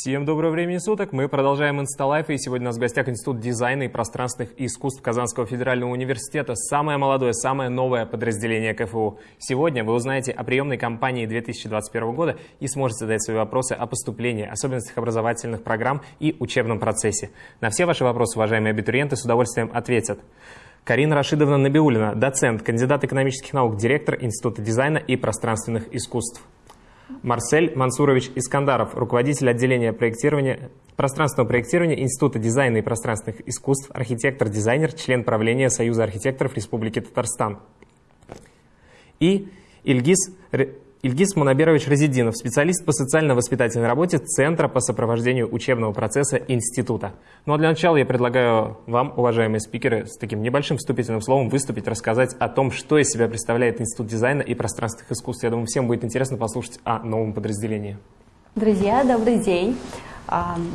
Всем доброго времени суток. Мы продолжаем Инсталайф, и сегодня у нас в гостях Институт дизайна и пространственных искусств Казанского федерального университета. Самое молодое, самое новое подразделение КФУ. Сегодня вы узнаете о приемной кампании 2021 года и сможете задать свои вопросы о поступлении, особенностях образовательных программ и учебном процессе. На все ваши вопросы, уважаемые абитуриенты, с удовольствием ответят. Карина Рашидовна Набиулина, доцент, кандидат экономических наук, директор Института дизайна и пространственных искусств. Марсель Мансурович Искандаров, руководитель отделения проектирования, пространственного проектирования Института дизайна и пространственных искусств, архитектор-дизайнер, член правления Союза архитекторов Республики Татарстан. И Ильгиз Ильгиз Монаберович Разидинов, специалист по социально-воспитательной работе Центра по сопровождению учебного процесса Института. Ну а для начала я предлагаю вам, уважаемые спикеры, с таким небольшим вступительным словом выступить, рассказать о том, что из себя представляет Институт дизайна и пространственных искусств. Я думаю, всем будет интересно послушать о новом подразделении. Друзья, добрый день.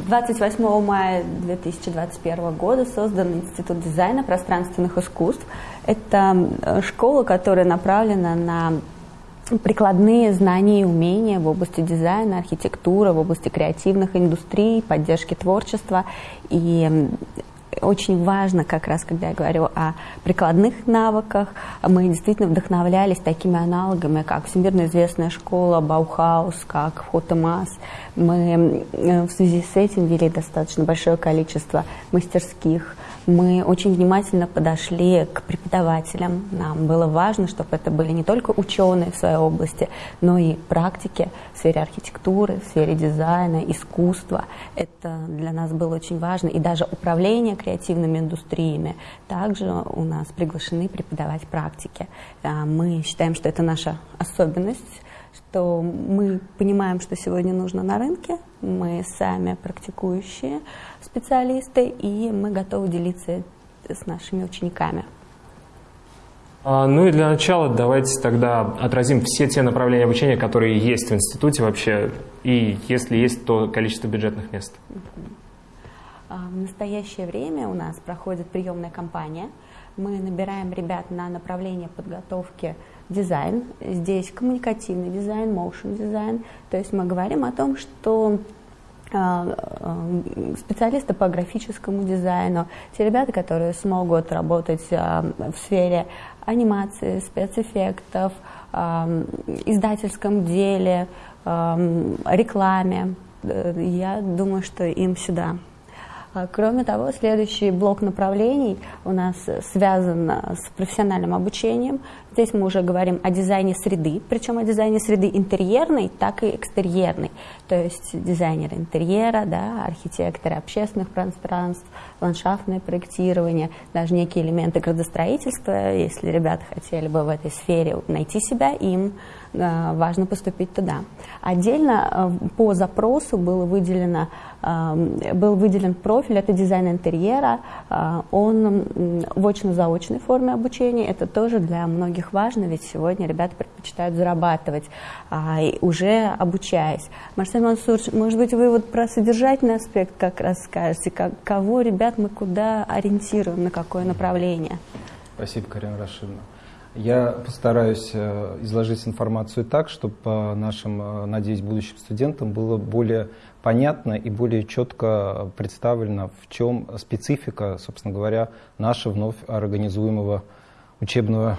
28 а, мая 2021 года создан Институт дизайна пространственных искусств. Это школа, которая направлена на прикладные знания и умения в области дизайна, архитектуры, в области креативных индустрий, поддержки творчества. И очень важно, как раз когда я говорю о прикладных навыках, мы действительно вдохновлялись такими аналогами, как всемирно известная школа Баухаус, как ВХУТЕМАС. Мы э, в связи с этим вели достаточно большое количество мастерских, мы очень внимательно подошли к преподавателям. Нам было важно, чтобы это были не только ученые в своей области, но и практики в сфере архитектуры, в сфере дизайна, искусства. Это для нас было очень важно. И даже управление креативными индустриями. Также у нас приглашены преподавать практики. А, мы считаем, что это наша особенность, что мы понимаем, что сегодня нужно на рынке, мы сами практикующие специалисты, и мы готовы делиться с нашими учениками. А, ну и для начала давайте тогда отразим все те направления обучения, которые есть в институте вообще, и если есть, то количество бюджетных мест. А, в настоящее время у нас проходит приемная кампания. Мы набираем ребят на направление подготовки дизайн. Здесь коммуникативный дизайн, motion дизайн. То есть мы говорим о том, что а, а, специалисты по графическому дизайну, те ребята, которые смогут работать а, в сфере анимации, спецэффектов, издательском деле, рекламе. Э, я думаю, что им сюда кроме того, следующий блок направлений у нас связан с профессиональным обучением. Здесь мы уже говорим о дизайне среды, причем о дизайне среды интерьерной, так и экстерьерной. То есть дизайнеры интерьера, да, архитекторы общественных пространств, ландшафтное проектирование, даже некие элементы градостроительства. Если ребята хотели бы в этой сфере найти себя, им Э, важно поступить туда. Отдельно э, по запросу было выделено, э, был выделен профиль, это дизайн интерьера, он в очно-заочной форме обучения, это тоже для многих важно, ведь сегодня ребята предпочитают зарабатывать, а, уже обучаясь. Марсель Мансурович, может быть, вы вот про содержательный аспект как раз скажете, как, кого, ребят, мы куда ориентируем, на какое направление? Спасибо, Карина Рашидовна. Я постараюсь э, изложить информацию так, чтобы нашим, э, надеюсь, будущим студентам было более понятно и более четко представлено, в чем специфика, собственно говоря, нашего вновь организуемого учебного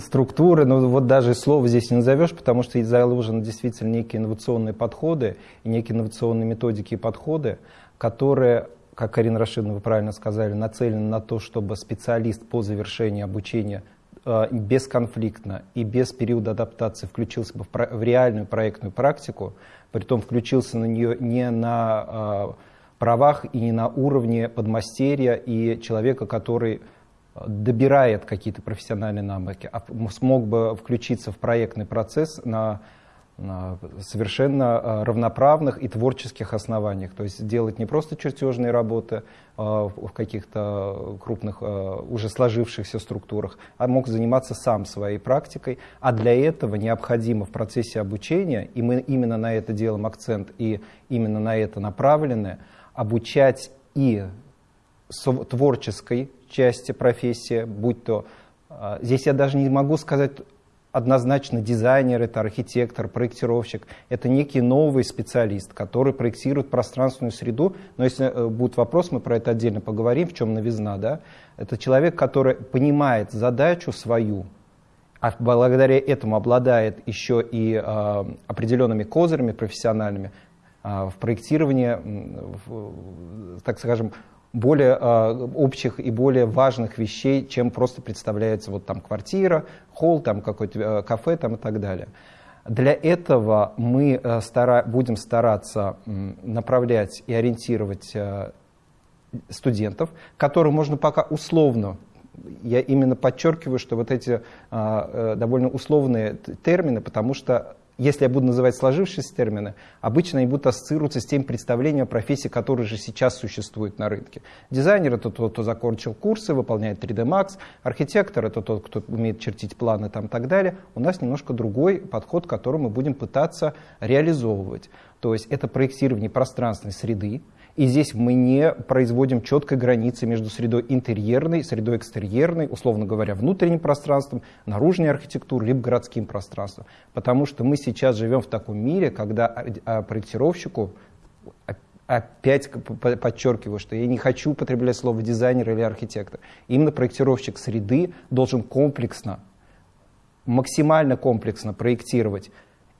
структуры, но вот даже слово здесь не назовешь, потому что заложены действительно некие инновационные подходы и некие инновационные методики и подходы, которые как Карина Рашидовна, вы правильно сказали, нацелен на то, чтобы специалист по завершении обучения э, бесконфликтно и без периода адаптации включился бы в, реальную проектную практику, притом включился на нее не на э, правах и не на уровне подмастерья и человека, который добирает какие-то профессиональные навыки, а смог бы включиться в проектный процесс на совершенно а, равноправных и творческих основаниях. То есть делать не просто чертежные работы а, в каких-то крупных, уже сложившихся структурах, а мог заниматься сам своей практикой. А для этого необходимо в процессе обучения, и мы именно на это делаем акцент, и именно на это направлены, обучать и творческой части профессии, будь то... Здесь я даже не могу сказать однозначно дизайнер, это архитектор, проектировщик. Это некий новый специалист, который проектирует пространственную среду. Но если э, будет вопрос, мы про это отдельно поговорим, в чем новизна. Да? Это человек, который понимает задачу свою, а благодаря этому обладает еще и э, определенными козырями профессиональными э, в проектировании, в, так скажем, более э, общих и более важных вещей, чем просто представляется вот там квартира, холл, там какое-то э, кафе там и так далее. Для этого мы э, стара будем стараться э, направлять и ориентировать э, студентов, которым можно пока условно я именно подчеркиваю, что вот эти а, э, довольно условные термины, потому что если я буду называть сложившиеся термины, обычно они будут ассоциироваться с тем представлением о профессии, которая же сейчас существует на рынке. Дизайнер – это тот, кто закончил курсы, выполняет 3D Max, архитектор – это тот, кто умеет чертить планы там, и так далее. У нас немножко другой подход, который мы будем пытаться реализовывать. То есть это проектирование пространственной среды, и здесь мы не производим четкой границы между средой интерьерной, средой экстерьерной, условно говоря, внутренним пространством, наружной архитектурой, либо городским пространством. Потому что мы сейчас живем в таком мире, когда проектировщику опять подчеркиваю, что я не хочу употреблять слово дизайнер или архитектор. Именно проектировщик среды должен комплексно, максимально комплексно проектировать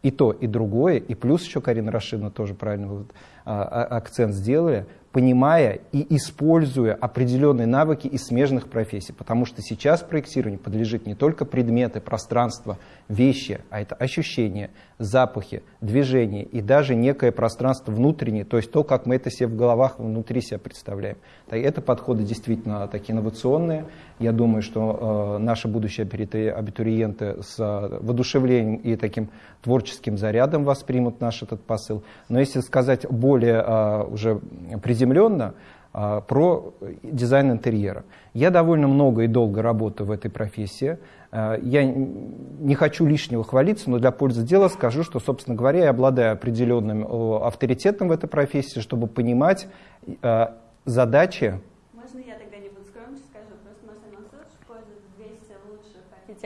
и то, и другое, и плюс еще Карина Рашидовна тоже правильно акцент сделали, понимая и используя определенные навыки из смежных профессий. Потому что сейчас проектированию подлежит не только предметы, пространство, вещи, а это ощущения, запахи, движения и даже некое пространство внутреннее, то есть то, как мы это себе в головах внутри себя представляем. Это подходы действительно такие инновационные. Я думаю, что э, наши будущие абитуриенты с э, воодушевлением и таким творческим зарядом воспримут наш этот посыл. Но если сказать более э, уже приземленно, приземленно а, про дизайн интерьера. Я довольно много и долго работаю в этой профессии. А, я не хочу лишнего хвалиться, но для пользы дела скажу, что, собственно говоря, я обладаю определенным авторитетом в этой профессии, чтобы понимать а, задачи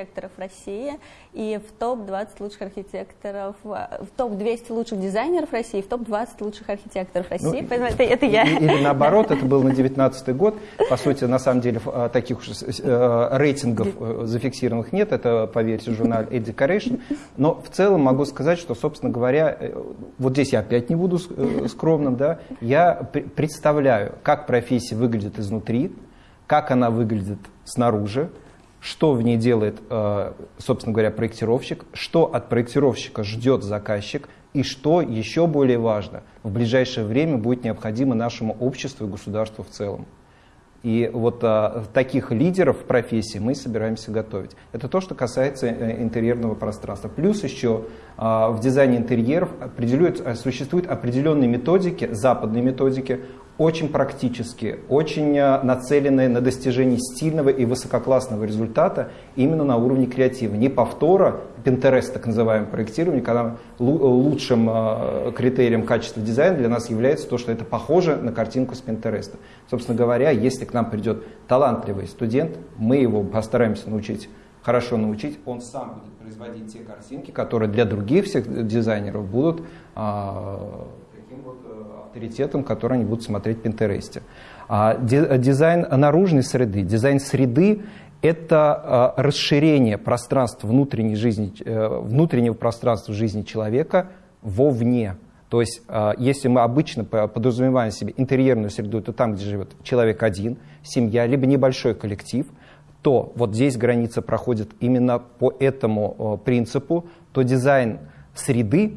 архитекторов России и в топ-20 лучших архитекторов, в топ-200 лучших дизайнеров России, в топ-20 лучших архитекторов ну, России. Ну, это, это я. Или наоборот, это был на 19 год. По сути, на самом деле, а, таких уж э, рейтингов э, зафиксированных нет. Это, поверьте, журнал Decoration. Но в целом могу сказать, что, собственно говоря, э, вот здесь я опять не буду скромным, да, я представляю, как профессия выглядит изнутри, как она выглядит снаружи, что в ней делает, э, собственно говоря, проектировщик, что от проектировщика ждет заказчик и что еще более важно, в ближайшее время будет необходимо нашему обществу и государству в целом. И вот а, таких лидеров в профессии мы собираемся готовить. Это то, что касается э, интерьерного пространства. Плюс еще а, в дизайне интерьеров существуют определенные методики, западные методики, очень практические, очень а, нацеленные на достижение стильного и высококлассного результата именно на уровне креатива. Не повтора, Pinterest так называемое проектирование, когда лучшим а, критерием качества дизайна для нас является то, что это похоже на картинку с Pinterest. Собственно говоря, если к нам придет талантливый студент, мы его постараемся научить хорошо научить, он сам будет производить те картинки, которые для других всех дизайнеров будут а, авторитетом, который они будут смотреть в Пинтересте. А, дизайн наружной среды, дизайн среды – это а, расширение пространства внутренней жизни, э, внутреннего пространства жизни человека вовне. То есть, если мы обычно подразумеваем себе интерьерную среду, это там, где живет человек один, семья, либо небольшой коллектив, то вот здесь граница проходит именно по этому принципу, то дизайн среды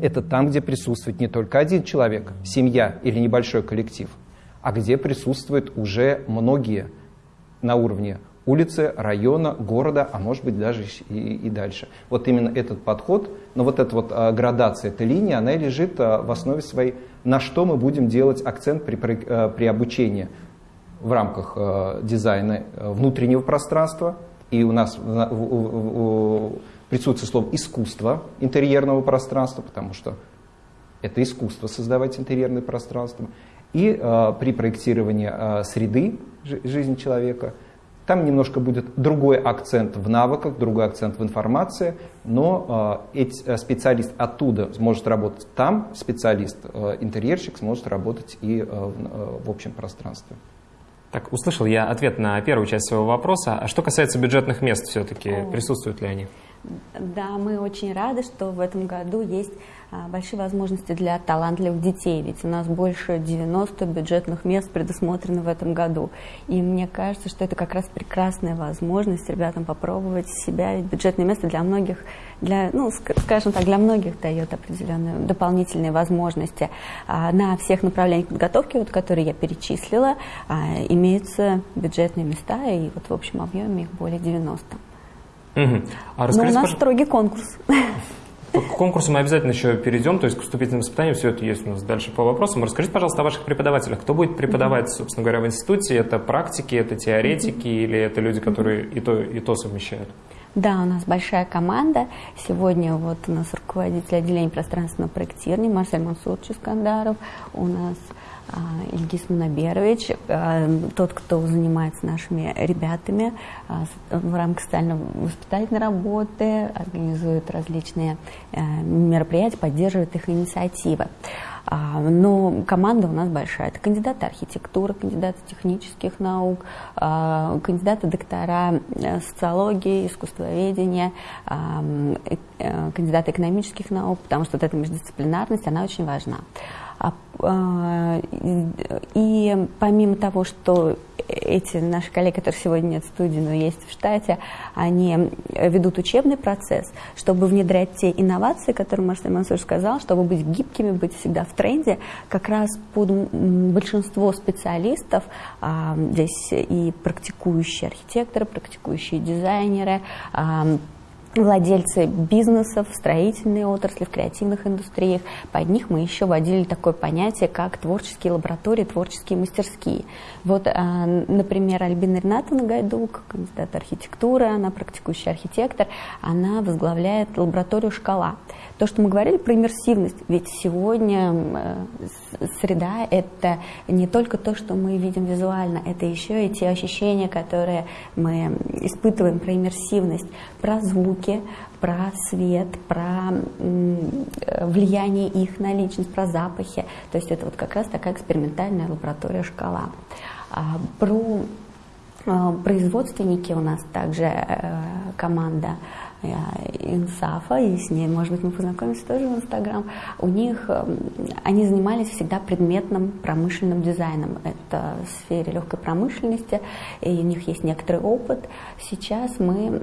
это там, где присутствует не только один человек, семья или небольшой коллектив, а где присутствуют уже многие на уровне улицы, района, города, а может быть даже и, и дальше. Вот именно этот подход, но вот эта вот а, градация этой линии, она лежит а, в основе своей, на что мы будем делать акцент при, при, а, при обучении в рамках а, дизайна а, внутреннего пространства. И у нас в, в, присутствие слов искусство интерьерного пространства, потому что это искусство создавать интерьерное пространство. И э, при проектировании э, среды жизни человека Там немножко будет другой акцент в навыках, другой акцент в информации, но э, эти, специалист оттуда сможет работать там, специалист, э, интерьерщик сможет работать и э, в, в общем пространстве. Так, услышал я ответ на первую часть своего вопроса. А что касается бюджетных мест все-таки, присутствуют ли они? Да, мы очень рады, что в этом году есть а, большие возможности для талантливых детей, ведь у нас больше 90 бюджетных мест предусмотрено в этом году. И мне кажется, что это как раз прекрасная возможность ребятам попробовать себя, ведь бюджетное место для многих, для, ну, скажем так, для многих дает определенные дополнительные возможности. А, на всех направлениях подготовки, вот, которые я перечислила, а, имеются бюджетные места, и вот в общем объеме их более 90. Угу. А Но у нас пожалуйста... строгий конкурс. К конкурсу мы обязательно еще перейдем, то есть к вступительным испытаниям все это есть у нас дальше по вопросам. Расскажите, пожалуйста, о ваших преподавателях. Кто будет преподавать, собственно говоря, в институте? Это практики, это теоретики или это люди, которые и то, и то совмещают? Да, у нас большая команда. Сегодня вот у нас руководитель отделения пространственного проектирования Марсель Мансурович Искандаров. У нас Ильгиз Мунаберович, а, тот, кто занимается нашими ребятами а, в рамках социально-воспитательной работы, организует различные э, мероприятия, поддерживает их инициативы. Но команда у нас большая. Это кандидаты архитектуры, кандидаты технических наук, кандидаты доктора э, социологии, искусствоведения, э, кандидаты экономических наук, потому что вот эта междисциплинарность, она очень важна. А, а, и помимо того, что эти наши коллеги, которые сегодня нет в студии, но есть в штате, они ведут учебный процесс, чтобы внедрять те инновации, которые Марсель Мансур сказал, чтобы быть гибкими, быть всегда в тренде, как раз под большинство специалистов, а, здесь и практикующие архитекторы, практикующие дизайнеры, владельцы бизнесов в строительной отрасли, в креативных индустриях. Под них мы еще вводили такое понятие, как творческие лаборатории, творческие мастерские. Вот, а, например, Альбина Ринатовна Гайдук, кандидат архитектуры, она практикующий архитектор, она возглавляет лабораторию «Шкала». То, что мы говорили про иммерсивность, ведь сегодня э, среда — это не только то, что мы видим визуально, это еще и те ощущения, которые мы испытываем про иммерсивность, про звуки, про свет, про влияние их на личность, про запахи. То есть это вот как раз такая экспериментальная лаборатория шкала. А, про а, производственники у нас также э, команда Э, Инсафа, и с ней, может быть, мы познакомимся тоже в Инстаграм, у них, эм, они занимались всегда предметным промышленным дизайном. Это в сфере легкой промышленности, и у них есть некоторый опыт. Сейчас мы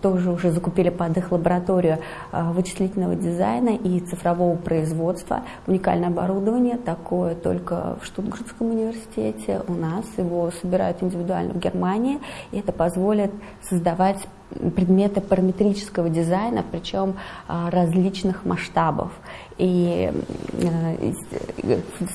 тоже уже закупили под их лабораторию э, вычислительного дизайна и цифрового производства. Уникальное оборудование, такое только в Штутгартском университете. У нас его собирают индивидуально в Германии, и это позволит создавать предметы параметрического дизайна, причем а, различных масштабов. И э,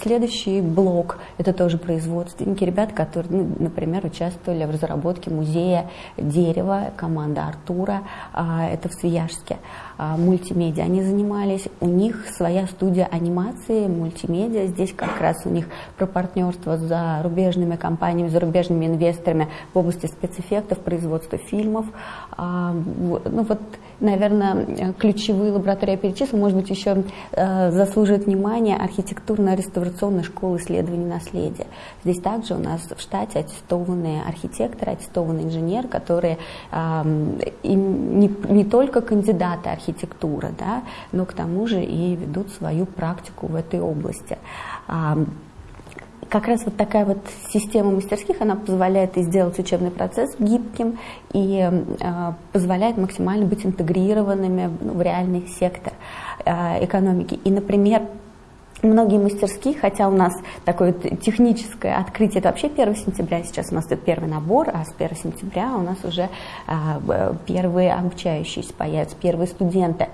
следующий блок – это тоже производственники, ребята, которые, ну, например, участвовали в разработке музея дерева, команда Артура, а, это в Свияжске, мультимедиа. Они занимались, у них своя студия анимации, мультимедиа, здесь как раз у них про партнерство с зарубежными компаниями, зарубежными инвесторами в области спецэффектов, производства фильмов. А, ну вот наверное, ключевые лаборатории я перечислила, может быть, еще э, заслуживает внимания архитектурно-реставрационная школа исследований наследия. Здесь также у нас в штате аттестованные архитекторы, аттестованные инженеры, которые не, не только кандидаты архитектуры, да, но к тому же и ведут свою практику в этой области как раз вот такая вот система мастерских, она позволяет и сделать учебный процесс гибким и э, позволяет максимально быть интегрированными ну, в реальный сектор э, экономики. И, например, многие мастерские, хотя у нас такое техническое открытие, это вообще 1 сентября, сейчас у нас это первый набор, а с 1 сентября у нас уже а, первые обучающиеся появятся, первые студенты.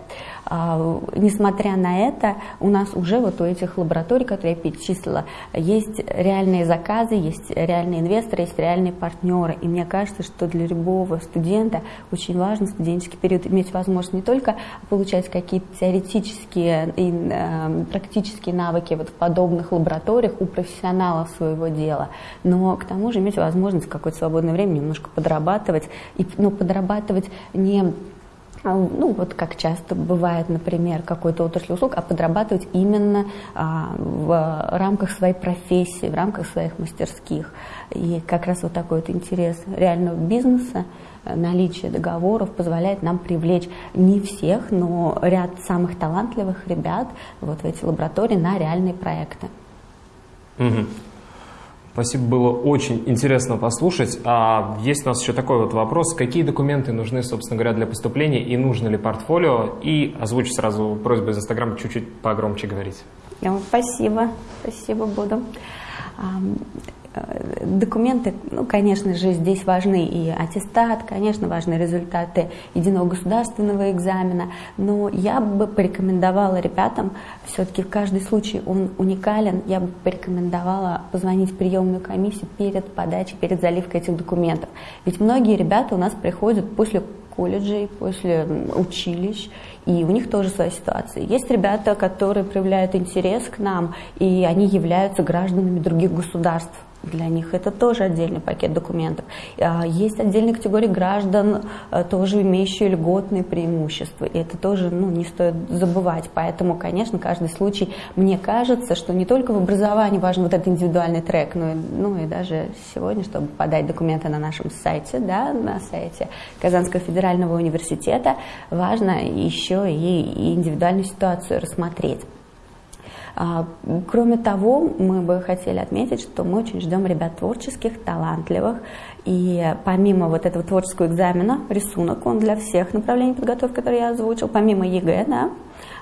А, несмотря на это, у нас уже вот у этих лабораторий, которые я перечислила, есть реальные заказы, есть реальные инвесторы, есть реальные партнеры. И мне кажется, что для любого студента очень важно в студенческий период иметь возможность не только получать какие-то теоретические и э, практические навыки вот в подобных лабораториях у профессионалов своего дела, но к тому же иметь возможность в какое-то свободное время немножко подрабатывать, и, но ну, подрабатывать не ну вот как часто бывает, например, какой-то отрасли услуг, а подрабатывать именно а, в рамках своей профессии, в рамках своих мастерских. И как раз вот такой вот интерес реального бизнеса, наличие договоров позволяет нам привлечь не всех, но ряд самых талантливых ребят вот в эти лаборатории на реальные проекты. Угу. Спасибо, было очень интересно послушать. А есть у нас еще такой вот вопрос. Какие документы нужны, собственно говоря, для поступления и нужно ли портфолио? И озвучу сразу просьбу из Инстаграма чуть-чуть погромче говорить. Спасибо, спасибо, буду. Э, документы, ну, конечно же, здесь важны и аттестат, конечно, важны результаты единого государственного экзамена, но я бы порекомендовала ребятам, все-таки каждый случай он уникален, я бы порекомендовала позвонить в приемную комиссию перед подачей, перед заливкой этих документов. Ведь многие ребята у нас приходят после колледжей, после училищ, и у них тоже своя ситуация. Есть ребята, которые проявляют интерес к нам, и они являются гражданами других государств для них это тоже отдельный пакет документов. А, есть отдельная категория граждан, а, тоже имеющие льготные преимущества. И это тоже ну, не стоит забывать. Поэтому, конечно, каждый случай, мне кажется, что не только в образовании важен вот этот индивидуальный трек, но и, ну, и даже сегодня, чтобы подать документы на нашем сайте, да, на сайте Казанского федерального университета, важно еще и индивидуальную ситуацию рассмотреть. А, кроме того, мы бы хотели отметить, что мы очень ждем ребят творческих, талантливых. И помимо вот этого творческого экзамена, рисунок, он для всех направлений подготовки, которые я озвучил, помимо ЕГЭ, да,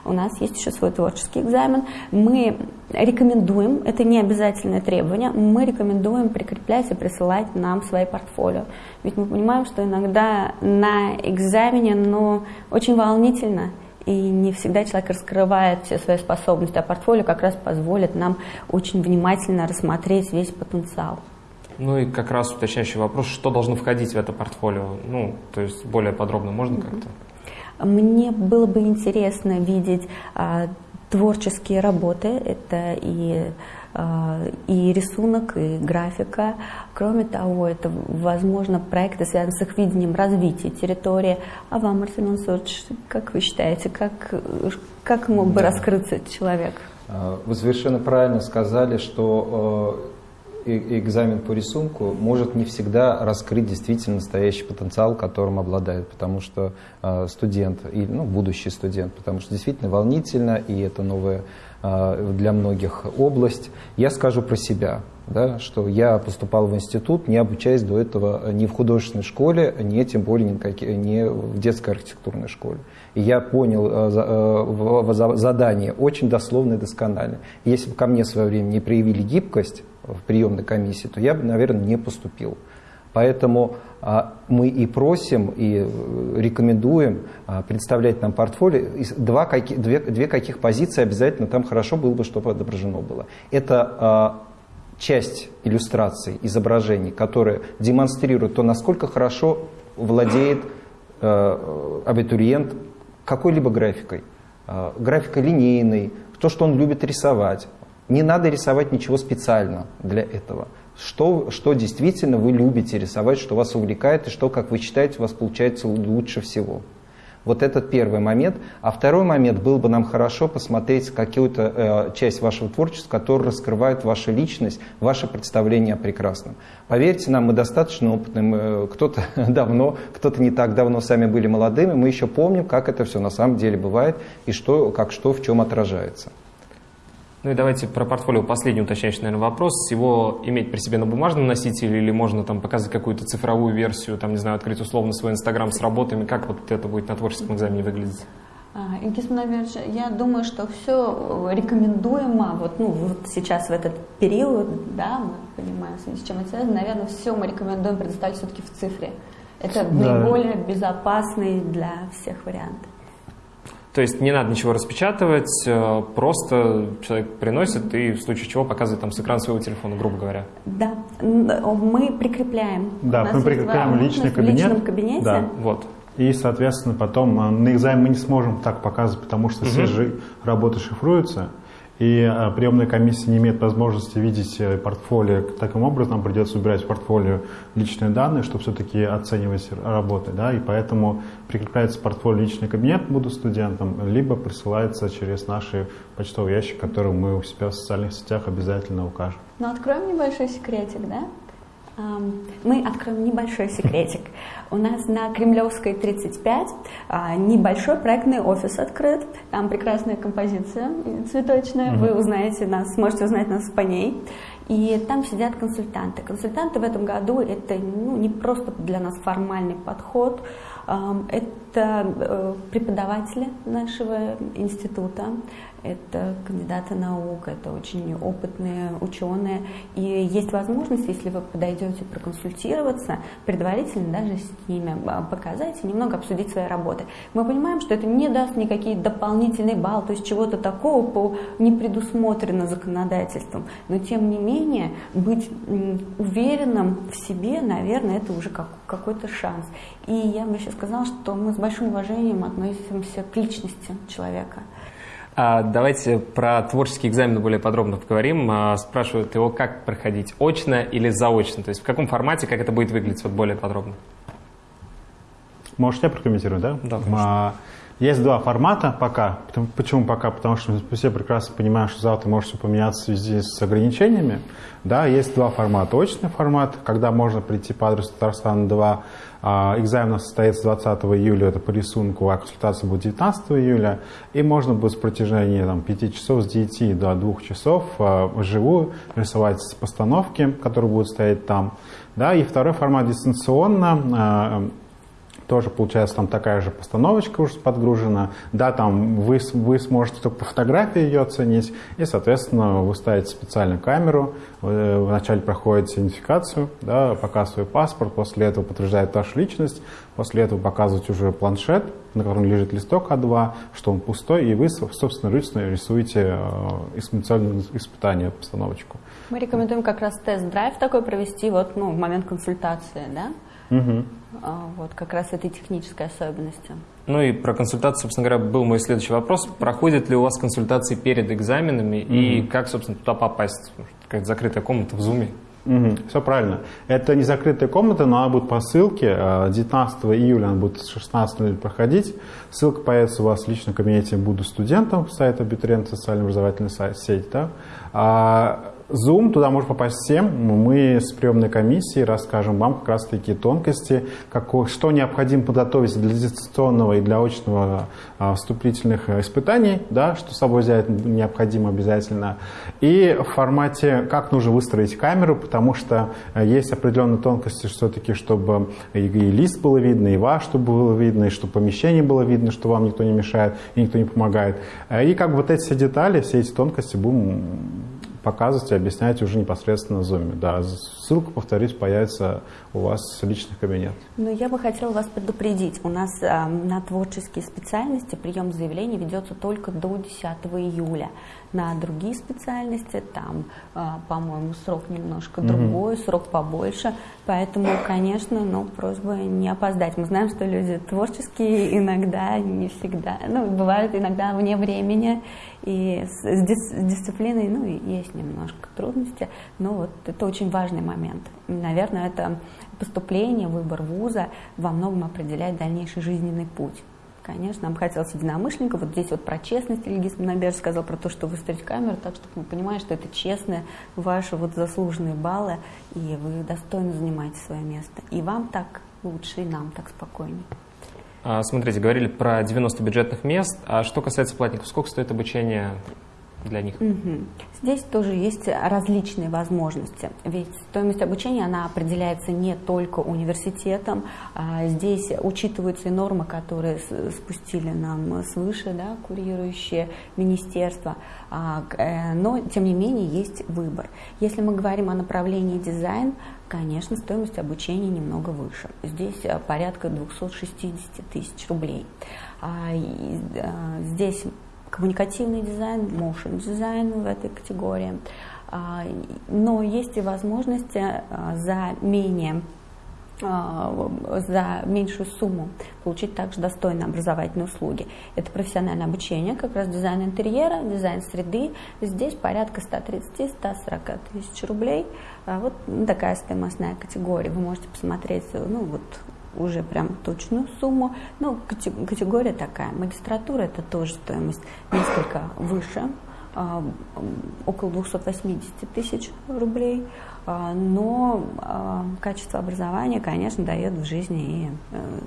у нас есть еще свой творческий экзамен. Мы рекомендуем, это не обязательное требование, мы рекомендуем прикреплять и присылать нам свои портфолио. Ведь мы понимаем, что иногда на экзамене, ну, очень волнительно, и не всегда человек раскрывает все свои способности, а портфолио как раз позволит нам очень внимательно рассмотреть весь потенциал. Ну и как раз уточняющий вопрос, что должно входить в это портфолио? Ну, то есть более подробно можно mm-hmm. как-то? Мне было бы интересно видеть а, творческие работы, это и и рисунок, и графика. Кроме того, это, возможно, проекты, связанные с их видением развития территории. А вам, Арсений Мансурович, как вы считаете, как, как мог бы раскрыться этот человек? А, вы совершенно правильно сказали, что э, экзамен по рисунку может не всегда раскрыть действительно настоящий потенциал, которым обладает, потому что э, студент, и, ну, будущий студент, потому что действительно волнительно, и это новое для многих область. Я скажу про себя, да, что я поступал в институт, не обучаясь до этого ни в художественной школе, ни тем более не в детской архитектурной школе. И я понял э, э, задание очень дословно и досконально. если бы ко мне в свое время не проявили гибкость в приемной комиссии, то я бы, наверное, не поступил. Поэтому а, мы и просим, и э, рекомендуем а, представлять нам портфолио. Два, две, две каких позиции обязательно там хорошо было бы, чтобы отображено было. Это а, часть иллюстраций, изображений, которые демонстрируют то, насколько хорошо владеет абитуриент какой-либо графикой. Графика линейной, то, что он любит рисовать. Не надо рисовать ничего специально для этого что, что действительно вы любите рисовать, что вас увлекает и что, как вы считаете, у вас получается лучше всего. Вот этот первый момент. А второй момент, был бы нам хорошо посмотреть какую-то э, часть вашего творчества, которая раскрывает вашу личность, ваше представление о прекрасном. Поверьте нам, мы достаточно опытны, э, кто-то давно, кто-то не так давно сами были молодыми, мы еще помним, как это все на самом деле бывает и что, как что в чем отражается. Ну и давайте про портфолио последний уточняющий, наверное, вопрос. Его иметь при себе на бумажном носителе или можно там показать какую-то цифровую версию, там, не знаю, открыть условно свой Инстаграм с работами? Как вот это будет на творческом экзамене выглядеть? Ингис Манович, я думаю, что все рекомендуемо, вот, ну, вот сейчас в этот период, да, мы понимаем, с чем это связано, наверное, все мы рекомендуем предоставить все-таки в цифре. Это да. наиболее безопасный для всех вариант. То есть не надо ничего распечатывать, э, просто человек приносит и в случае чего показывает там с экрана своего телефона, грубо говоря. Да, мы прикрепляем. Да, мы прикрепляем личный кабинет. В личном кабинете. Да. Вот. И, соответственно, потом э, на экзамен мы не сможем так показывать, потому что угу. все же работы шифруются и а, приемная комиссия не имеет возможности видеть э, портфолио. Таким образом, придется убирать в портфолио личные данные, чтобы все-таки оценивать работы. Да? И поэтому прикрепляется портфолио личный кабинет, буду студентом, либо присылается через наши почтовый ящик, который мы у себя в социальных сетях обязательно укажем. Ну, откроем небольшой секретик, да? Мы откроем небольшой секретик. У нас на Кремлевской 35 а, небольшой проектный офис открыт. Там прекрасная композиция цветочная. Вы узнаете нас, сможете узнать нас по ней. И там сидят консультанты. Консультанты в этом году это ну, не просто для нас формальный подход, это э, преподаватели нашего института, это кандидаты наук, это очень опытные ученые. И есть возможность, если вы подойдете проконсультироваться, предварительно даже с ними а, показать и немного обсудить свои работы. Мы понимаем, что это не даст никакие дополнительные баллы, то есть чего-то такого не предусмотрено законодательством. Но тем не менее, быть уверенным в себе, наверное, это уже как, какой-то шанс. И я бы еще сказала, что мы с большим уважением относимся к личности человека. А давайте про творческий экзамен более подробно поговорим. А, спрашивают его, как проходить, очно или заочно? То есть в каком формате, как это будет выглядеть вот более подробно? Можете я прокомментировать, да? Да, конечно. Есть два формата пока. Почему пока? Потому что мы все прекрасно понимаем, что завтра может все поменяться в связи с ограничениями. Да, есть два формата. Очный формат, когда можно прийти по адресу Татарстана 2 а, экзамен состоится 20 июля, это по рисунку, а консультация будет 19 июля. И можно будет с протяжения там, 5 часов, с 9 до 2 часов а, вживую рисовать постановки, которые будут стоять там. Да, и второй формат дистанционно а, тоже получается там такая же постановочка уже подгружена. Да, там вы, вы сможете только по фотографии ее оценить, и, соответственно, вы ставите специальную камеру, вы вначале проходите идентификацию, да, показываете свой паспорт, после этого подтверждает вашу личность, после этого показываете уже планшет, на котором лежит листок А2, что он пустой, и вы, собственно, ручно рисуете э, экспозиционное испытание, постановочку. Мы рекомендуем как раз тест-драйв такой провести вот, ну, в момент консультации, да? Угу. Вот как раз этой технической особенности. Ну и про консультацию, собственно говоря, был мой следующий вопрос. Проходят ли у вас консультации перед экзаменами угу. и как, собственно, туда попасть? Какая-то закрытая комната в Зуме? Угу, все правильно. Это не закрытая комната, но она будет по ссылке. 19 июля она будет с 16 проходить. Ссылка появится у вас в личном кабинете «Буду студентом» сайт абитуриент, социально образовательная сеть. Да? Zoom, туда может попасть всем. Мы с приемной комиссией расскажем вам как раз такие тонкости, какой, что необходимо подготовить для дистанционного и для очного а, вступительных испытаний, да, что с собой взять необходимо обязательно. И в формате, как нужно выстроить камеру, потому что а, есть определенные тонкости все-таки, чтобы и, и лист было видно, и вас, чтобы было видно, и чтобы помещение было видно, что вам никто не мешает и никто не помогает. И как вот эти все детали, все эти тонкости будем показывать и объяснять уже непосредственно в Zoom. Да, ссылка, повторюсь, появится у вас в личный кабинет. Ну, я бы хотела вас предупредить. У нас э, на творческие специальности прием заявлений ведется только до 10 июля. На другие специальности там, э, по-моему, срок немножко другой, срок побольше. Поэтому, конечно, ну, просьба не опоздать. Мы знаем, что люди творческие иногда, не всегда, ну, бывают иногда вне времени. И с, с дисциплиной, ну, есть немножко трудности, но вот это очень важный момент. Наверное, это поступление, выбор вуза во многом определяет дальнейший жизненный путь. Конечно, нам хотелось единомышленников. Вот здесь вот про честность Ильгиз Монаберж сказал про то, что выставить камеру, так что мы понимаем, что это честные ваши вот заслуженные баллы, и вы достойно занимаете свое место. И вам так лучше, и нам так спокойнее. А, смотрите, говорили про 90 бюджетных мест. А что касается платников, сколько стоит обучение для них? Угу. Здесь тоже есть различные возможности. Ведь стоимость обучения, она определяется не только университетом. А здесь учитываются и нормы, которые спустили нам свыше, да, курирующие министерства. А, э, но, тем не менее, есть выбор. Если мы говорим о направлении дизайн, конечно, стоимость обучения немного выше. Здесь э, порядка 260 тысяч рублей. А, э, здесь коммуникативный дизайн, motion дизайн в этой категории. А, но есть и возможности а, за менее а, за меньшую сумму получить также достойные образовательные услуги. Это профессиональное обучение, как раз дизайн интерьера, дизайн среды. Здесь порядка 130-140 тысяч рублей. Вот такая стоимостная категория. Вы можете посмотреть ну, вот, уже прям точную сумму. Ну, категория такая. Магистратура это тоже стоимость несколько выше, а, около 280 тысяч рублей. А, но а, качество образования, конечно, дает в жизни и э,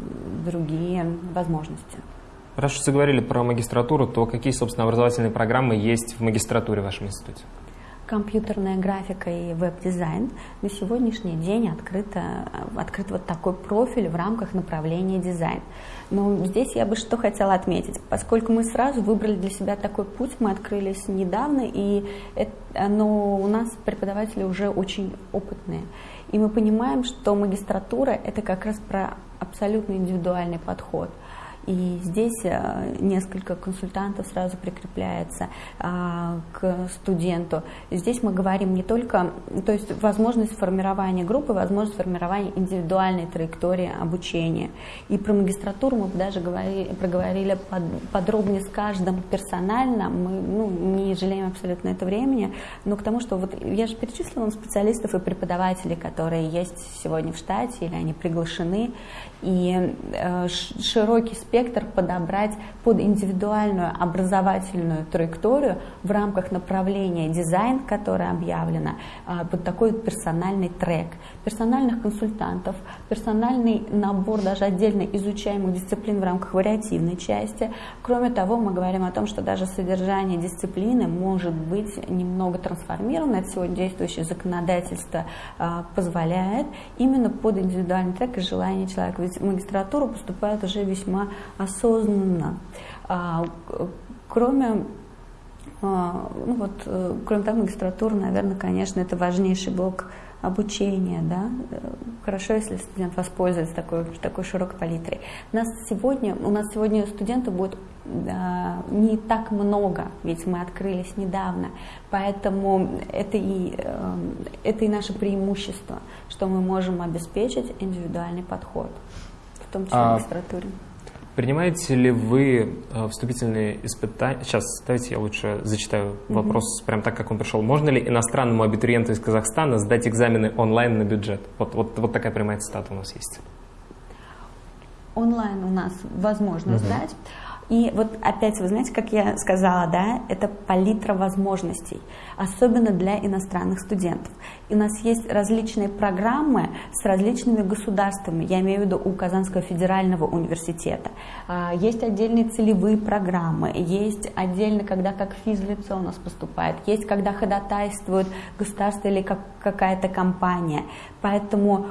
другие возможности. Раз уж заговорили про магистратуру, то какие, собственно, образовательные программы есть в магистратуре в вашем институте? Компьютерная графика и веб-дизайн, на сегодняшний день открыто, открыт вот такой профиль в рамках направления дизайн. Но здесь я бы что хотела отметить, поскольку мы сразу выбрали для себя такой путь, мы открылись недавно, и это, но у нас преподаватели уже очень опытные. И мы понимаем, что магистратура – это как раз про абсолютно индивидуальный подход – и здесь э, несколько консультантов сразу прикрепляется а, к студенту. Здесь мы говорим не только, то есть возможность формирования группы, возможность формирования индивидуальной траектории обучения. И про магистратуру мы даже говорили, проговорили под, подробнее с каждым персонально. Мы ну, не жалеем абсолютно это времени, но к тому, что вот я же перечислила вам специалистов и преподавателей, которые есть сегодня в штате или они приглашены, и э, широкий спектр подобрать под индивидуальную образовательную траекторию в рамках направления дизайн, которое объявлено, а, под такой персональный трек. Персональных консультантов, персональный набор даже отдельно изучаемых дисциплин в рамках вариативной части. Кроме того, мы говорим о том, что даже содержание дисциплины может быть немного трансформировано. Это сегодня действующее законодательство а, позволяет именно под индивидуальный трек и желание человека. Магистратуру поступают уже весьма осознанно. А, кроме а, ну вот, э, кроме того, магистратура, наверное, конечно, это важнейший блок обучения, да, хорошо, если студент воспользуется такой, такой широкой палитрой. У нас сегодня, у нас сегодня студентов будет да, не так много, ведь мы открылись недавно, поэтому это и, э, это и наше преимущество, что мы можем обеспечить индивидуальный подход, в том числе а, в магистратуре. Принимаете ли вы э, вступительные испытания? Сейчас, давайте я лучше зачитаю вопрос mm-hmm. прям так, как он пришел. Можно ли иностранному абитуриенту из Казахстана сдать экзамены онлайн на бюджет? Вот, вот, вот такая прямая цитата у нас есть. Онлайн у нас возможно mm-hmm. сдать. И вот опять, вы знаете, как я сказала, да, это палитра возможностей, особенно для иностранных студентов. И у нас есть различные программы с различными государствами, я имею в виду у Казанского федерального университета. А, есть отдельные целевые программы, есть отдельно, когда как физлицо у нас поступает, есть когда ходатайствует государство или как, какая-то компания. Поэтому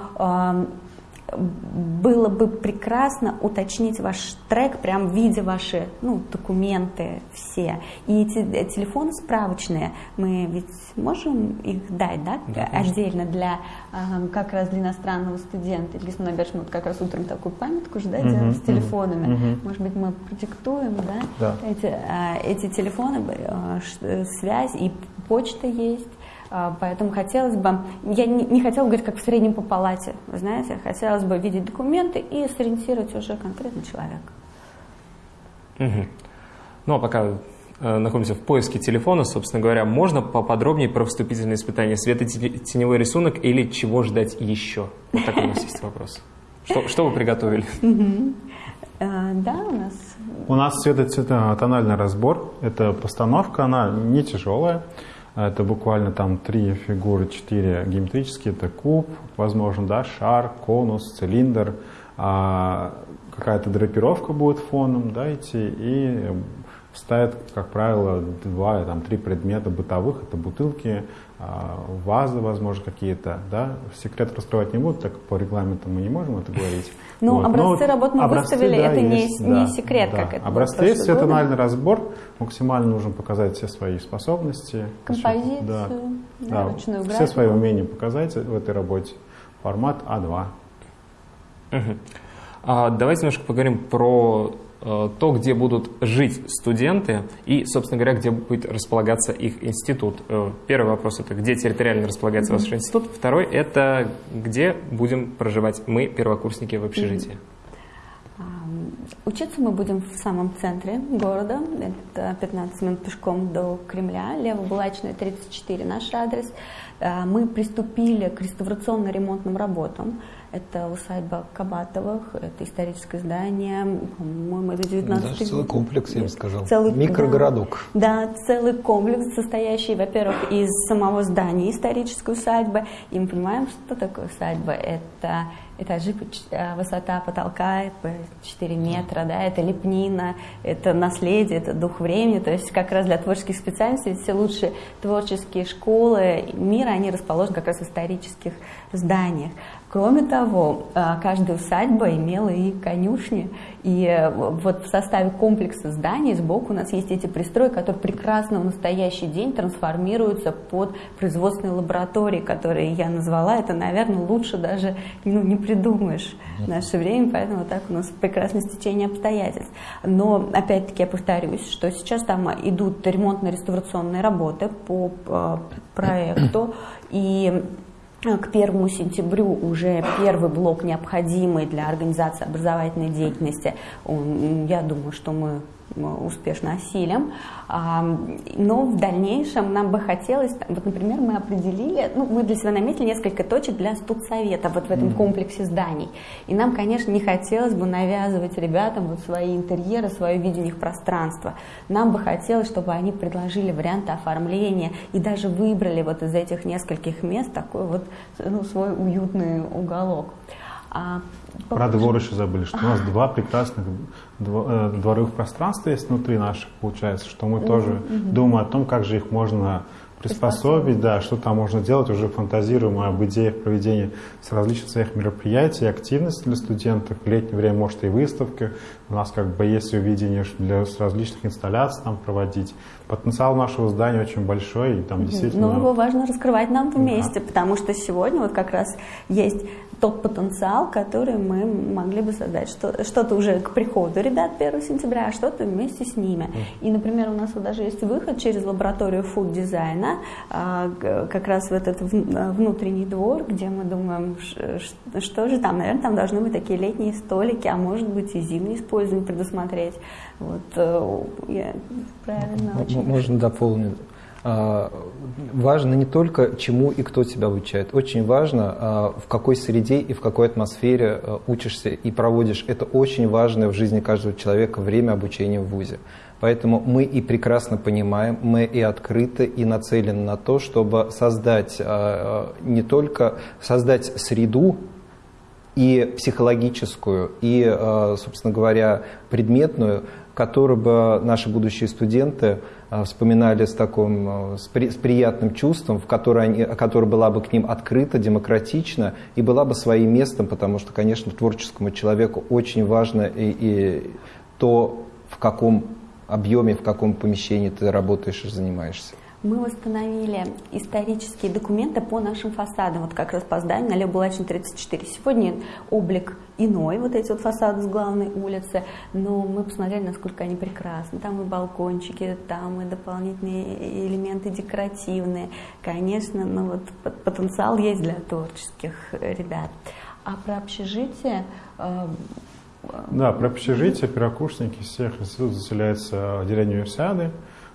было бы прекрасно уточнить ваш трек, прям видя ваши ну, документы все. И эти э, телефоны справочные, мы ведь можем их дать, да, да отдельно для э, как раз для иностранного студента. Или если мы вот как раз утром такую памятку да, угу, с телефонами. Угу. Может быть, мы продиктуем, да, да. Эти, э, эти телефоны, связь и почта есть. А, поэтому хотелось бы, я не, не хотела говорить, как в среднем по палате, вы знаете, хотелось бы видеть документы и сориентировать уже конкретно человека. Угу. Ну а пока э, находимся в поиске телефона, собственно говоря, можно поподробнее про вступительные испытания, светотеневой рисунок или чего ждать еще? Вот такой у нас есть вопрос. Что, что вы приготовили? Э, да, у нас... У нас светотональный разбор. Это постановка, она не тяжелая. Это буквально там три фигуры, четыре геометрические. Это куб, возможно, да, шар, конус, цилиндр. А какая-то драпировка будет фоном, да, идти, и ставят, как правило, два, там, три предмета бытовых, это бутылки, а, вазы, возможно, какие-то, да, секрет раскрывать не буду, так по регламенту мы не можем это говорить. Ну, вот. образцы Но, работ мы образцы, выставили, да, это есть, не, да, не секрет, да. как это Образцы есть, это тональный разбор, максимально нужно показать все свои способности. Композицию, да, да, ручную графику. Все свои умения показать в этой работе. Формат А2. Угу. А, давайте немножко поговорим про то, где будут жить студенты и, собственно говоря, где будет располагаться их институт. Э, первый вопрос – это где территориально располагается ваш институт. Второй – это где будем проживать мы, первокурсники, в общежитии. Учиться мы будем в самом центре города, это 15 минут пешком до Кремля, Левобулачная, 34 наш адрес. Э, мы приступили к реставрационно-ремонтным работам. Это усадьба Кабатовых, это историческое здание, по-моему, это 19 Даже целый комплекс, я бы сказал. Целый, Микрогородок. Да, да, целый комплекс, состоящий, во-первых, из самого здания исторической усадьбы. И мы понимаем, что такое усадьба. Это этажи, э, высота потолка 4 метра, да, это лепнина, это наследие, это дух времени. То есть как раз для творческих специальностей все лучшие творческие школы мира, они расположены как раз в исторических зданиях. Кроме того, а, каждая усадьба имела и конюшни, и э, вот в составе комплекса зданий сбоку у нас есть эти пристрои, которые прекрасно в настоящий день трансформируются под производственные лаборатории, которые я назвала. Это, наверное, лучше даже ну, не придумаешь в наше время, поэтому так у нас прекрасное стечение обстоятельств. Но, опять-таки, я повторюсь, что сейчас там идут ремонтно-реставрационные работы по э, проекту, и к первому сентябрю уже первый блок, необходимый для организации образовательной деятельности, я думаю, что мы успешно осилим. Но в дальнейшем нам бы хотелось, вот, например, мы определили, ну, мы для себя наметили несколько точек для студсовета вот в этом mm-hmm. комплексе зданий. И нам, конечно, не хотелось бы навязывать ребятам вот свои интерьеры, свое видение их пространства. Нам бы хотелось, чтобы они предложили варианты оформления и даже выбрали вот из этих нескольких мест такой вот ну, свой уютный уголок. А, Про двор еще забыли, что у нас два прекрасных э, дворовых пространства есть внутри наших, получается, что мы тоже думаем о том, как же их можно приспособить, да, что там можно делать, уже фантазируем об идеях проведения с различных своих мероприятий, активностей для студентов. В летнее время, может, и выставки. У нас как бы есть видение для различных инсталляций там проводить. Потенциал нашего здания очень большой, и там действительно... Но его важно раскрывать нам вместе, да. потому что сегодня вот как раз есть тот потенциал, который мы могли бы создать. Что-то уже к приходу ребят 1 сентября, а что-то вместе с ними. И, например, у нас вот даже есть выход через лабораторию фуд-дизайна, а, как раз в этот внутренний двор, где мы думаем, что же там, наверное, там должны быть такие летние столики, а может быть и зимние использование предусмотреть. Вот, э, я правильно очень... Можно дополнить. А, важно не только чему и кто тебя обучает. Очень важно, а, в какой среде и в какой атмосфере а, учишься и проводишь. Это очень важное в жизни каждого человека время обучения в ВУЗе. Поэтому мы и прекрасно понимаем, мы и открыты, и нацелены на то, чтобы создать не только создать среду, и психологическую, и, собственно говоря, предметную, которую бы наши будущие студенты а, вспоминали с таким а, с, при, с приятным чувством, в которое, они, которое была бы к ним открыта, демократична и была бы своим местом, потому что, конечно, творческому человеку очень важно и, и то, в каком объеме, в каком помещении ты работаешь и занимаешься. Мы восстановили исторические документы по нашим фасадам, вот как раз по зданию на Лев 34. Сегодня облик иной, вот эти вот фасады с главной улицы, но мы посмотрели, насколько они прекрасны. Там и балкончики, там и дополнительные элементы декоративные. Конечно, ну вот потенциал есть для творческих ребят. А про общежитие э, да, про общежитие первокурсники всех институтов заселяются в отделение универсиады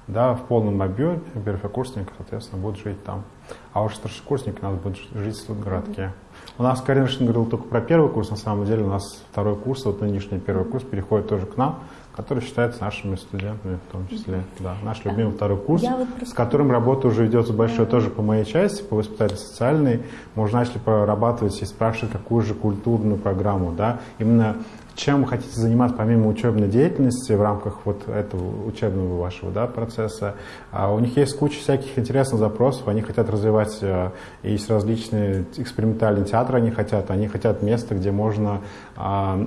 да, в полном объеме первокурсники, соответственно, будут жить там. А уж старшекурсники у нас будут жить в городке. У нас Карина говорил только про первый курс, на самом деле у нас второй курс, вот нынешний первый курс переходит тоже к нам, которые считаются нашими студентами в том числе. Да, наш любимый второй курс, вот с которым работа уже ведется большой тоже по моей части, по воспитательной социальной. Мы уже начали прорабатывать и спрашивать, какую же культурную программу. Да? Именно чем вы хотите заниматься помимо учебной деятельности в рамках вот этого учебного вашего да, процесса. А у них есть куча всяких интересных запросов, они хотят развивать, э, есть различные экспериментальные театры они хотят, они хотят места, где можно а,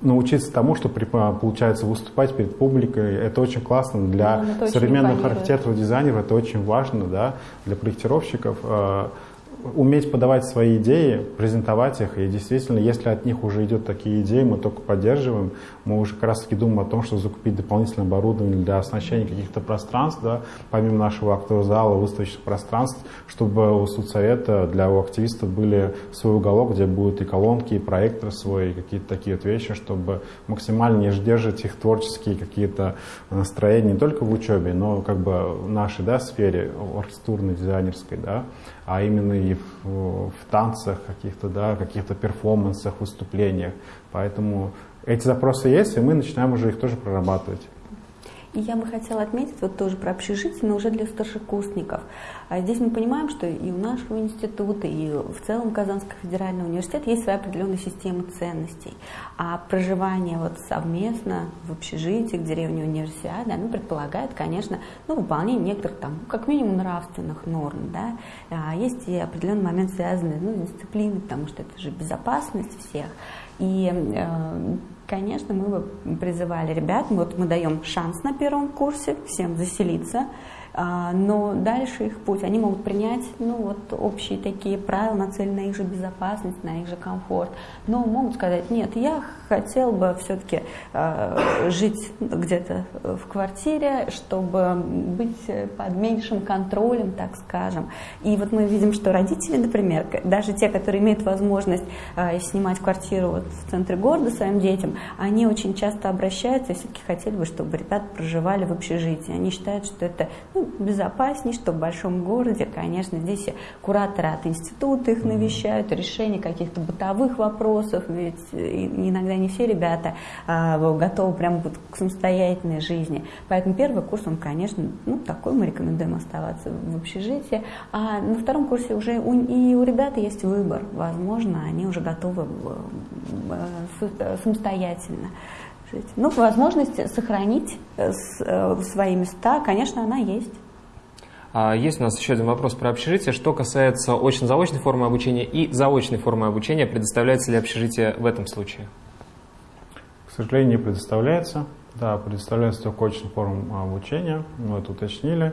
научиться тому, что получается выступать перед публикой. Это очень классно для ну, современных архитекторов, дизайнеров, это очень важно да, для проектировщиков. Э, уметь подавать свои идеи, презентовать их. И действительно, если от них уже идет такие идеи, мы только поддерживаем. Мы уже как раз таки думаем о том, что закупить дополнительное оборудование для оснащения каких-то пространств, да, помимо нашего актового зала, выставочных пространств, чтобы у судсовета для у активистов были свой уголок, где будут и колонки, и проекторы свои, какие-то такие вот вещи, чтобы максимально не сдерживать их творческие какие-то настроения не только в учебе, но как бы в нашей да, сфере архитектурной, дизайнерской, да, а именно и в, в танцах каких-то, да, каких-то перформансах, выступлениях. Поэтому эти запросы есть, и мы начинаем уже их тоже прорабатывать. И я бы хотела отметить вот тоже про общежитие, но уже для старшекурсников. А здесь мы понимаем, что и у нашего института, и в целом Казанского федерального университета есть своя определенная система ценностей. А проживание вот совместно в общежитии, в деревне универсиады, оно предполагает, конечно, ну, выполнение некоторых там, как минимум, нравственных норм. Да? А есть и определенный момент, связанный ну, с дисциплиной, потому что это же безопасность всех. И э, Конечно, мы бы призывали ребят, вот мы даем шанс на первом курсе всем заселиться, но дальше их путь, они могут принять ну, вот, общие такие правила, нацеленные на их же безопасность, на их же комфорт, но могут сказать, нет, я хотел бы все-таки э, жить где-то в квартире, чтобы быть под меньшим контролем, так скажем. И вот мы видим, что родители, например, даже те, которые имеют возможность э, снимать квартиру вот в центре города своим детям, они очень часто обращаются и все-таки хотели бы, чтобы ребята проживали в общежитии. Они считают, что это ну, безопаснее, что в большом городе, конечно, здесь кураторы от института их навещают, решение каких-то бытовых вопросов, ведь иногда не все ребята а, готовы прям вот к самостоятельной жизни. Поэтому первый курс, он, конечно, ну, такой мы рекомендуем оставаться в общежитии. А на втором курсе уже у, и у ребят есть выбор. Возможно, они уже готовы э, самостоятельно жить. Ну, возможность сохранить э, э, свои места, конечно, она есть. А, есть у нас еще один вопрос про общежитие. Что касается очно-заочной формы обучения и заочной формы обучения, предоставляется ли общежитие в этом случае? К сожалению, не предоставляется. Да, предоставляется только очная форма обучения. Мы это уточнили.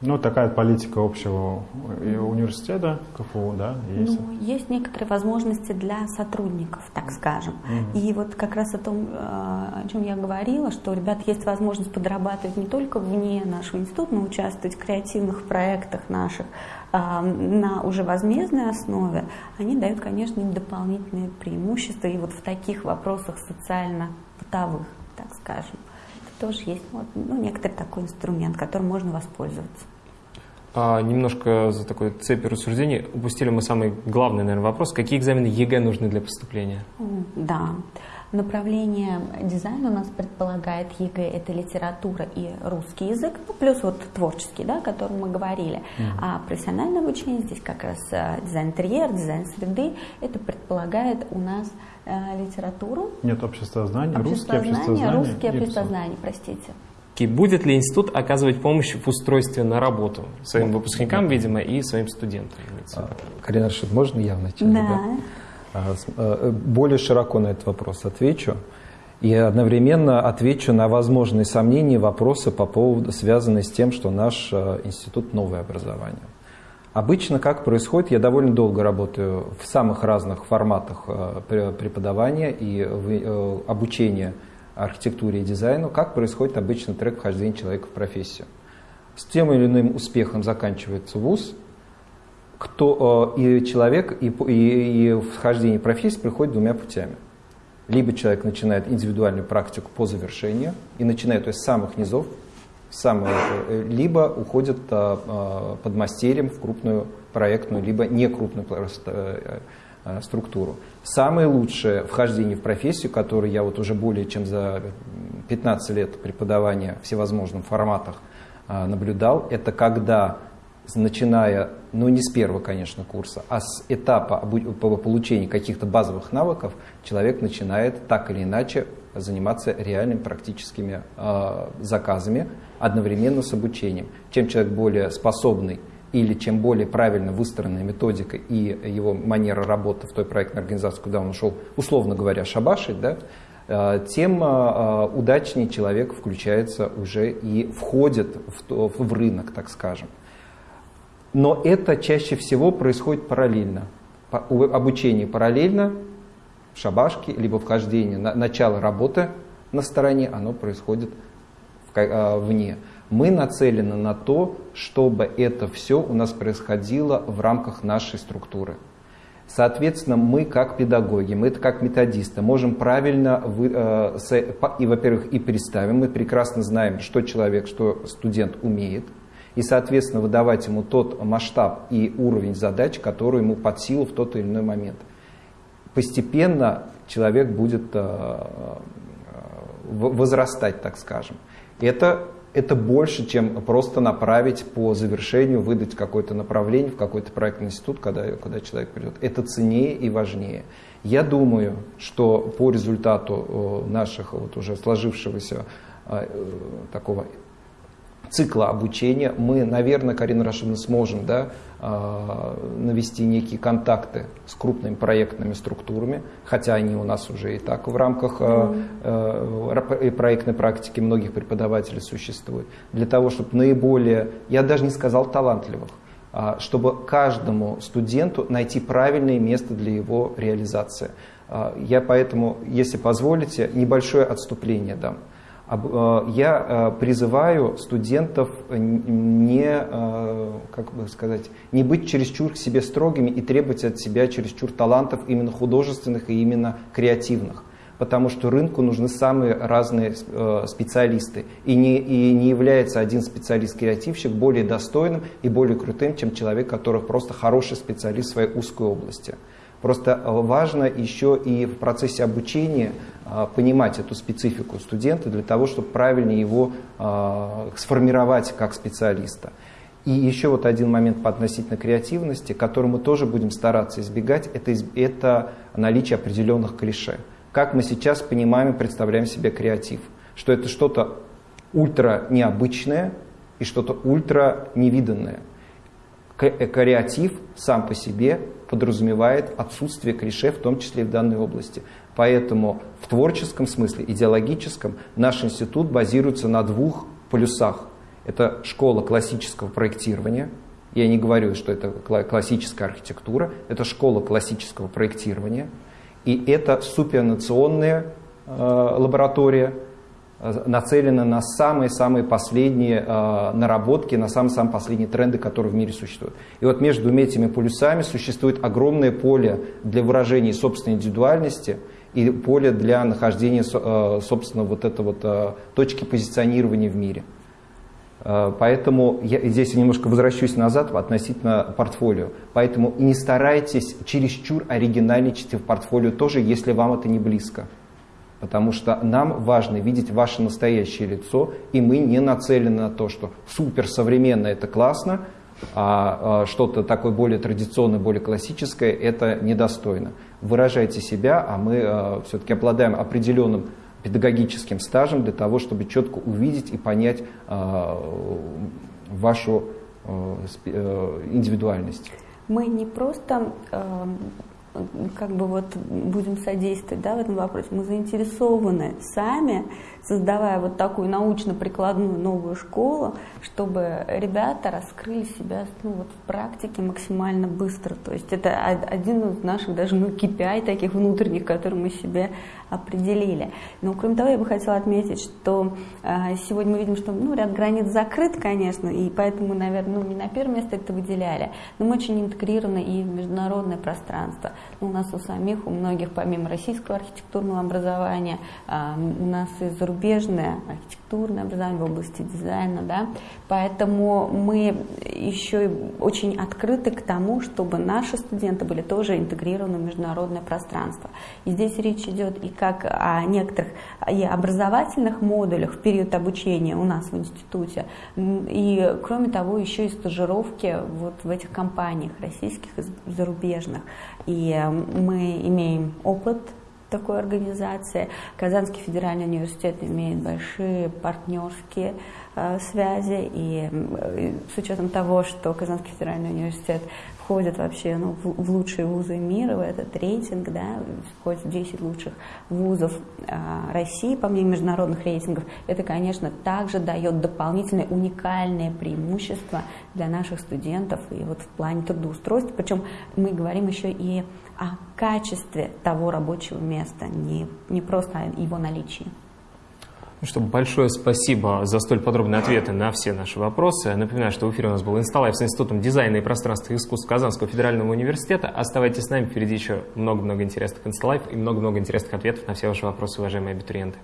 Ну, такая политика общего университета, КФУ, да, есть? Ну, есть некоторые возможности для сотрудников, так скажем. Mm-hmm. И вот как раз о том, э, о чем я говорила, что ребят есть возможность подрабатывать не только вне нашего института, но участвовать в креативных проектах наших а, на уже возмездной основе, они дают, конечно, дополнительные преимущества и вот в таких вопросах социально-бытовых, так скажем тоже есть вот, ну, некоторый такой инструмент, которым можно воспользоваться. А, немножко за такой цепью рассуждений упустили мы самый главный, наверное, вопрос. Какие экзамены ЕГЭ нужны для поступления? Да. Направление дизайна у нас предполагает ЕГЭ – это литература и русский язык, ну, плюс вот творческий, да, о котором мы говорили. Mm-hmm. А профессиональное обучение здесь как раз э, дизайн интерьер, дизайн среды, это предполагает у нас литературу. Нет, общество знания, русский общество знания. Русский общество знания, простите. Будет ли институт оказывать помощь в устройстве на работу своим выпускникам, видимо, и своим студентам? А, Карина Рашид, можно я вначале? Да. да? А, э, более широко на этот вопрос отвечу. И одновременно отвечу на возможные сомнения и вопросы по поводу, связанные с тем, что наш э, институт новое образование. Обычно как происходит, я довольно долго работаю в самых разных форматах э, преподавания и обучения архитектуре и дизайну, как происходит обычно трек вхождения человека в профессию. С тем или иным успехом заканчивается вуз, кто, э, и человек, и, и, и вхождение в профессию приходит двумя путями. Либо человек начинает индивидуальную практику по завершению и начинает то есть, с самых низов, самые, э, либо уходит э, под мастерем в крупную проектную, либо не крупную э, структуру. Самое лучшее вхождение в профессию, которое я вот уже более чем за 15 лет преподавания в всевозможных форматах э, наблюдал, это когда начиная, ну не с первого, конечно, курса, а с этапа получения каких-то базовых навыков, человек начинает так или иначе заниматься реальными практическими э, заказами одновременно с обучением. Чем человек более способный или чем более правильно выстроенная методика и его манера работы в той проектной организации, куда он ушел, условно говоря, шабашить, да, э, тем э, удачнее человек включается уже и входит в, в рынок, так скажем. Но это чаще всего происходит параллельно. Обучение параллельно, шабашки, либо вхождение, начало работы на стороне, оно происходит а, вне. Мы нацелены на то, чтобы это все у нас происходило в рамках нашей структуры. Соответственно, мы как педагоги, мы как методисты можем правильно, вы, э, и, во-первых, и представим, мы прекрасно знаем, что человек, что студент умеет – и, соответственно, выдавать ему тот масштаб и уровень задач, который ему под силу в тот или иной момент. Постепенно человек будет э, э, возрастать, так скажем. Это, это больше, чем просто направить по завершению, выдать какое-то направление в какой-то проектный институт, когда, когда человек придет. Это ценнее и важнее. Я думаю, что по результату э, наших вот уже сложившегося такого цикла обучения мы, наверное, Карина Рашидовна, сможем да, а, навести некие контакты с крупными проектными структурами, хотя они у нас уже и так в рамках mm. проектной практики многих преподавателей существуют, для того, чтобы наиболее, я даже не сказал талантливых, чтобы каждому студенту найти правильное место для его реализации. Я поэтому, если позволите, небольшое отступление дам. Э, я э, призываю студентов не, э, как бы сказать, не быть чересчур к себе строгими и требовать от себя чересчур талантов именно художественных и именно креативных. Потому что рынку нужны самые разные специалисты. И не, и не является один специалист-креативщик более достойным и более крутым, чем человек, который просто хороший специалист в своей узкой области. Просто важно еще и в процессе обучения а, понимать эту специфику студента для того, чтобы правильно его а, сформировать как специалиста. И еще вот один момент по относительно креативности, который мы тоже будем стараться избегать, это, это наличие определенных клише. Как мы сейчас понимаем и представляем себе креатив? Что это что-то ультра необычное и что-то ультра невиданное. Креатив сам по себе подразумевает отсутствие клише, в том числе и в данной области. Поэтому в творческом смысле, идеологическом, наш институт базируется на двух полюсах. Это школа классического проектирования. Я не говорю, что это классическая архитектура. Это школа классического проектирования. И это супернационная э, лаборатория, нацелена на самые-самые последние э, наработки, на самые-самые последние тренды, которые в мире существуют. И вот между этими полюсами существует огромное поле для выражения собственной индивидуальности – и поле для нахождения, э, собственно, вот этой вот э, точки позиционирования в мире. Э, поэтому я здесь немножко возвращусь назад относительно портфолио. Поэтому не старайтесь чересчур оригинальничать в портфолио тоже, если вам это не близко. Потому что нам важно видеть ваше настоящее лицо, и мы не нацелены на то, что супер современное это классно, а что-то такое более традиционное, более классическое это недостойно выражайте себя, а мы э, все-таки обладаем определенным педагогическим стажем для того, чтобы четко увидеть и понять э, вашу индивидуальность. Мы не просто как бы вот будем содействовать да, в этом вопросе. Мы заинтересованы сами, создавая вот такую научно-прикладную новую школу, чтобы ребята раскрыли себя ну, вот в практике максимально быстро. То есть это один из наших даже ну, KPI таких внутренних, которые мы себе определили. Но кроме того, я бы хотела отметить, что э, сегодня мы видим, что ну, ряд границ закрыт, конечно, и поэтому, наверное, ну, не на первое место это выделяли, но мы очень интегрированы и в международное пространство. Ну, у нас у самих, у многих, помимо российского архитектурного образования, а, у нас и зарубежное архитектурное образование в области дизайна, да, поэтому мы еще очень открыты к тому, чтобы наши студенты были тоже интегрированы в международное пространство. И здесь речь идет и как о некоторых и образовательных модулях в период обучения у нас в институте, и кроме того еще и стажировки вот в этих компаниях российских и зарубежных. И мы имеем опыт такой организации. Казанский федеральный университет имеет большие партнерские э, связи, и э, с учетом того, что Казанский федеральный университет входит вообще ну, в, в лучшие вузы мира, в этот рейтинг, да, входит в 10 лучших вузов э, России по мнению международных рейтингов, это, конечно, также дает дополнительное уникальное преимущество для наших студентов и вот в плане трудоустройства. Причем мы говорим еще и о качестве того рабочего места, не, не просто о его наличии. Ну что, большое спасибо за столь подробные ответы на все наши вопросы. Напоминаю, что в эфире у нас был Insta Live с Институтом дизайна и пространственных искусств Казанского федерального университета. Оставайтесь с нами, впереди еще много-много интересных Insta Live и много-много интересных ответов на все ваши вопросы, уважаемые абитуриенты.